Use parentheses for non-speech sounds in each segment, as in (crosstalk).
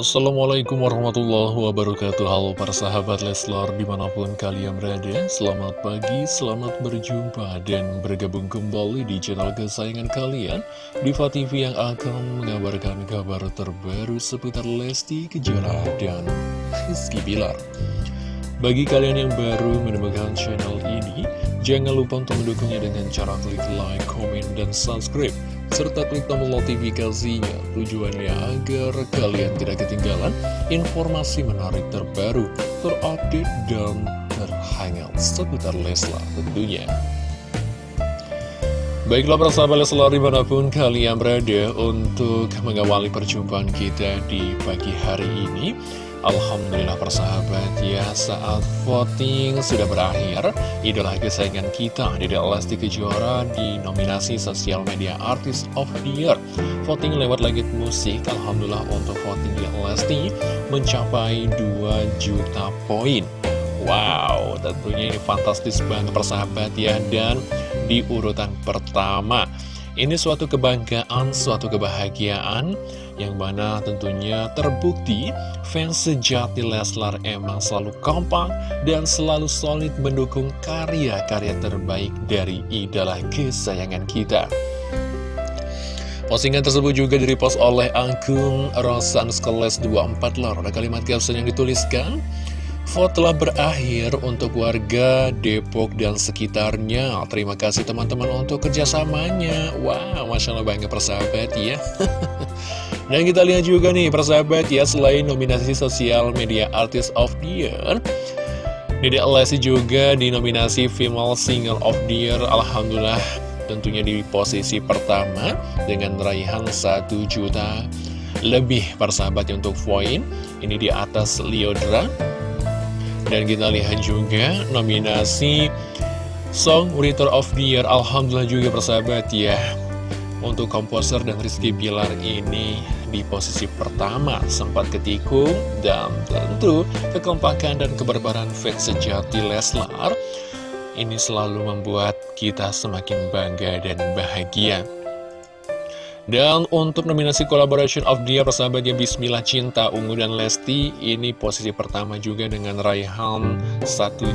Assalamualaikum warahmatullahi wabarakatuh. Halo para sahabat Leslar di mana pun kalian berada Selamat pagi, selamat berjumpa dan bergabung kembali di channel kesayangan kalian Diva TV yang akan mengabarkan kabar terbaru seputar Lesti Kejora dan Rizky Bilar. Bagi kalian yang baru menemukan channel ini Jangan lupa untuk mendukungnya dengan cara klik like, comment, dan subscribe serta klik tombol notifikasinya tujuannya agar kalian tidak ketinggalan informasi menarik terbaru, terupdate, dan terhangat seputar Leslar tentunya. Baiklah persahabat Leslar di mana pun kalian berada untuk mengawali perjumpaan kita di pagi hari ini Alhamdulillah persahabat ya saat voting sudah berakhir Idola kesayangan kita Dede Lesti Kejora di nominasi Sosial Media Artist of the Year. Voting lewat langit musik Alhamdulillah untuk voting di Lesti mencapai 2 juta poin. Wow tentunya ini fantastis banget persahabat ya. Dan di urutan pertama ini suatu kebanggaan, suatu kebahagiaan yang mana tentunya terbukti fans sejati Leslar emang selalu kompak dan selalu solid mendukung karya-karya terbaik dari idola kesayangan kita. Postingan tersebut juga direpost oleh akun Rosan Skeles 24 lor. Ada kalimat caption yang dituliskan, Vote telah berakhir untuk warga Depok dan sekitarnya Terima kasih teman-teman untuk kerjasamanya Wow, Masya Allah banget persahabat ya (laughs) Dan kita lihat juga nih persahabat ya Selain nominasi sosial media artist of the year Dede Lesti juga di nominasi Female Singer of the Year Alhamdulillah tentunya di posisi pertama Dengan raihan 1 juta lebih persahabat untuk poin. Ini di atas Liodra. Dan kita lihat juga nominasi Song Writer of the Year Alhamdulillah juga persahabat ya Untuk komposer dan Rizky Bilar ini di posisi pertama. Sempat ketikung Dan tentu kekompakan dan kebarbaran fans sejati Leslar Ini selalu membuat kita semakin bangga dan bahagia. Dan untuk nominasi Collaboration of the Year persahabatnya Bismillah Cinta Ungu dan Lesti Ini posisi pertama juga dengan raihan 1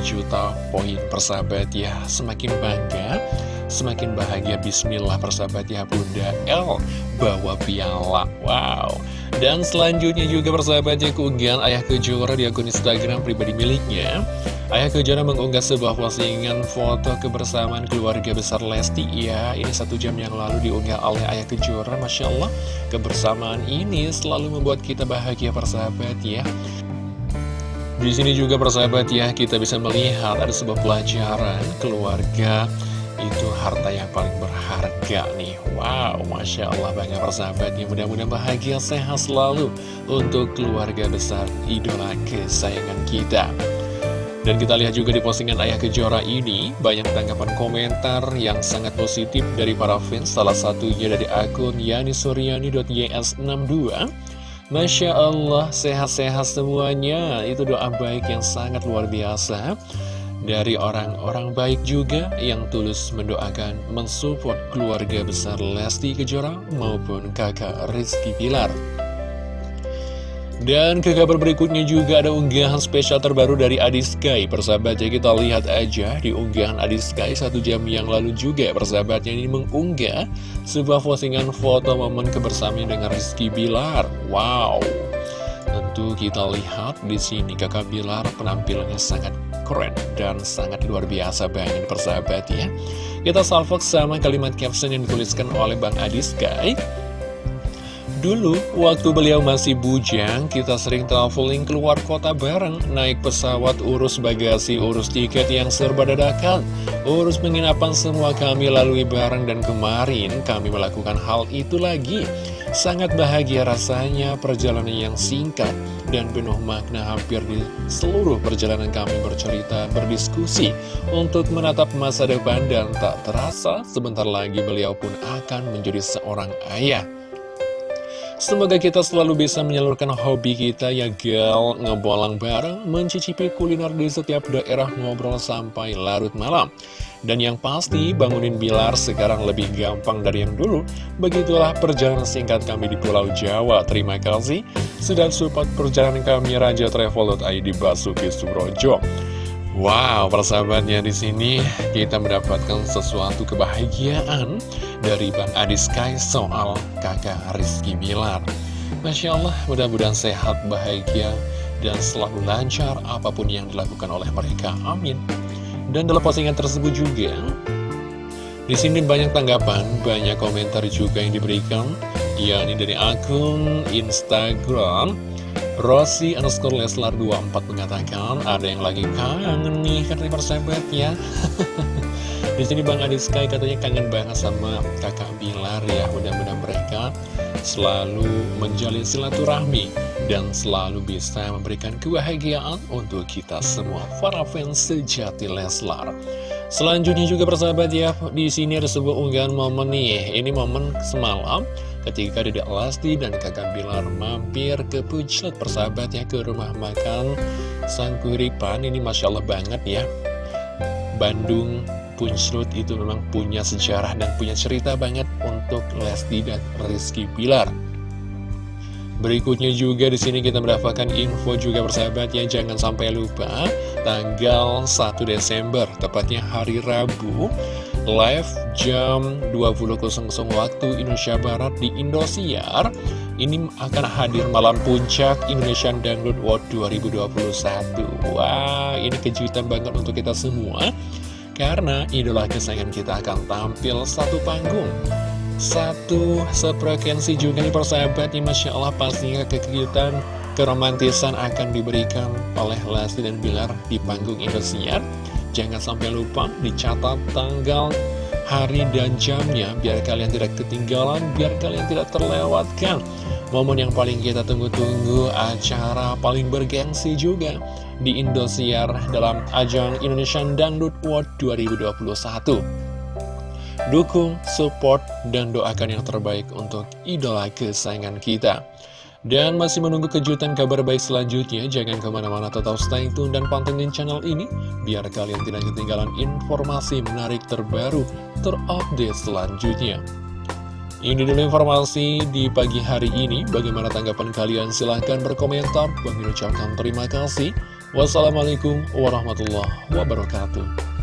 juta poin persahabat. Ya Semakin bangga, semakin bahagia Bismillah persahabat ya Bunda L bawa piala. Wow. Dan selanjutnya juga persahabatnya keunggahan Ayah Kejora di akun Instagram pribadi miliknya. Ayah Kejora mengunggah sebuah postingan foto kebersamaan keluarga besar Lesti. Ya, ini satu jam yang lalu diunggah oleh Ayah Kejora. Masya Allah, kebersamaan ini selalu membuat kita bahagia persahabat ya. Di sini juga persahabat ya, kita bisa melihat ada sebuah pelajaran keluarga itu harta yang paling berharga nih Wow, Masya Allah banyak persahabat ya Mudah-mudahan bahagia sehat selalu Untuk keluarga besar idola kesayangan kita dan kita lihat juga di postingan Ayah Kejora ini, banyak tanggapan komentar yang sangat positif dari para fans, salah satunya dari akun yanisuryani.ys62. Masya Allah, sehat-sehat semuanya, itu doa baik yang sangat luar biasa. Dari orang-orang baik juga yang tulus mendoakan mensupport keluarga besar Lesti Kejora maupun kakak Rizky Pilar. Dan ke kabar berikutnya juga ada unggahan spesial terbaru dari Adi Sky. Persahabatnya kita lihat aja di unggahan Adi Sky satu jam yang lalu juga. Persahabatnya ini mengunggah sebuah postingan foto momen kebersamaan dengan Rizky Bilar Wow. Tentu kita lihat di sini kakak Bilar penampilannya sangat keren dan sangat luar biasa banget persahabat ya. Kita salvok sama kalimat caption yang dituliskan oleh Bang Adi Sky Dulu, waktu beliau masih bujang, kita sering traveling keluar kota bareng, naik pesawat, urus bagasi, urus tiket yang serba dadakan, urus penginapan semua kami lalui bareng dan kemarin kami melakukan hal itu lagi. Sangat bahagia rasanya perjalanan yang singkat dan penuh makna hampir di seluruh perjalanan kami bercerita, berdiskusi untuk menatap masa depan dan tak terasa sebentar lagi beliau pun akan menjadi seorang ayah. Semoga kita selalu bisa menyalurkan hobi kita ya gal Ngebolang bareng, mencicipi kuliner di setiap daerah ngobrol sampai larut malam. Dan yang pasti bangunin Bilar sekarang lebih gampang dari yang dulu. Begitulah perjalanan singkat kami di Pulau Jawa. Terima kasih. Sudah support perjalanan kami Raja Travel.id Basuki Surojo Wow, persahabatnya di sini kita mendapatkan sesuatu kebahagiaan dari Bang Adi Sky soal kakak Rizky Bilar. Masya Allah, mudah-mudahan sehat, bahagia, dan selalu lancar apa pun yang dilakukan oleh mereka. Amin. Dan dalam postingan tersebut juga, di sini banyak tanggapan, banyak komentar juga yang diberikan, yakni dari akun Instagram Rossi underscore Leslar 24 mengatakan ada yang lagi kangen nih katanya persahabat ya. (laughs) Di sini Bang Adi Sky katanya kangen banget sama kakak Bilar ya. Mudah-mudahan mereka selalu menjalin silaturahmi dan selalu bisa memberikan kebahagiaan untuk kita semua para fans sejati Leslar. Selanjutnya juga persahabat ya, di sini ada sebuah unggahan momen nih. Ini momen semalam ketika Dede Lesti dan kakak Bilar mampir ke Punclet persahabatnya ke rumah makan Sang Kuripan ini Masya Allah banget ya. Bandung Punclut itu memang punya sejarah dan punya cerita banget untuk Lesti dan Rizky Bilar. Berikutnya juga di sini kita mendapatkan info juga persahabat ya jangan sampai lupa tanggal 1 Desember tepatnya hari Rabu live jam 20.00 waktu Indonesia Barat di Indosiar. Ini akan hadir malam puncak Indonesian Dangdut World 2021 Wah ini kejutan banget untuk kita semua. Karena idola kesayangan kita akan tampil satu panggung. Satu sefrekuensi juga nih persahabat. Nih Masya Allah pastinya kegiatan keromantisan akan diberikan oleh Lesti dan Bilar di panggung Indosiar Jangan sampai lupa dicatat tanggal, hari, dan jamnya biar kalian tidak ketinggalan, biar kalian tidak terlewatkan. Momen yang paling kita tunggu-tunggu, acara paling bergengsi juga di Indosiar dalam ajang Indonesian Dangdut World 2021. Dukung, support, dan doakan yang terbaik untuk idola kesayangan kita. Dan masih menunggu kejutan kabar baik selanjutnya, jangan ke mana-mana tetap stay tune dan pantengin channel ini, biar kalian tidak ketinggalan informasi menarik terbaru, terupdate selanjutnya. Ini dulu informasi di pagi hari ini, bagaimana tanggapan kalian? Silahkan berkomentar, Bang ucapkan terima kasih. Wassalamualaikum warahmatullahi wabarakatuh.